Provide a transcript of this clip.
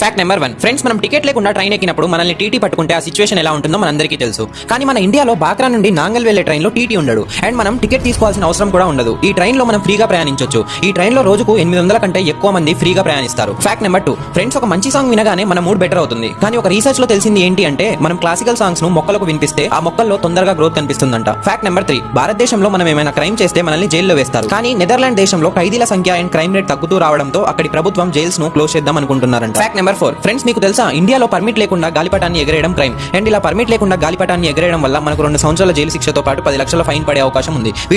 Fact number one friends మనం ticket లేకుండా train ఎక్కినప్పుడు మనల్ని టీటీ పట్టుకుంటే ఆ సిచువేషన్ ఎలా ఉంటుందో మనందరికీ తెలుసు. కానీ మన ఇండియాలో బాక్రా నుండి నాంగల్ వెళ్ళే ట్రైన్లో టీటీ ఉండడు. అండ్ మనం టికెట్ తీసుకోవాల్సిన అవసరం కూడా ఉండదు. ఈ ట్రైన్లో మనం ఫ్రీగా ప్రయాణించొచ్చు. ఈ ట్రైన్లో రోజుకు ఎనిమిది వందల కంటే ఎక్కువ మంది ఫ్రీగా ప్రయాణిస్తారు. ఫ్యాక్ట్ నెంబర్ టూ ఫ్రెండ్స్ ఒక మంచి సాంగ్ వినగానే మన మూడ్ బెటర్ అవుతుంది. కానీ ఒక రీసెర్చ్లో తెలిసింది ఏంటి అంటే మనం క్లాసికల్ సాంగ్స్ను మొక్కలకు వినిపిస్తే ఆ మొక్కల్లో తొందరగా గ్రోత్ కనిపిస్తుందంట. ఫ్యాక్ట్ నెంబర్ త్రీ భారతదేశంలో మనం ఏమైనా క్రైమ్ చేస్తే మనల్ని జైల్లో వేస్తారు. కానీ నెదర్లాండ్ దేశంలో ఖైదీల సంఖ్య అండ్ క్రైమ్ రేట్ తగ్గుతూ రావడంతో అక్కడి ప్రభుత్వం జైల్స్ను క్లోజ్ చేద్దాం అనుకుంటున్నారంట. Fact number four. ఫ్రెండ్స్ మీకు తెలుసా ఇండియాలో పర్మిట్ లేకుండా గాలిపటాన్ని ఎగరేయడం క్రైమ్ అండ్ ఇలా పర్మిట్ లేకుండా గాలిపటాన్ని ఎగరేయడం వల్ల మనకు రెండు సంవత్సరాల జైలు శిక్షతో పాటు పది లక్షల ఫైన్ పడే అవకాశం ఉంది. వీడియో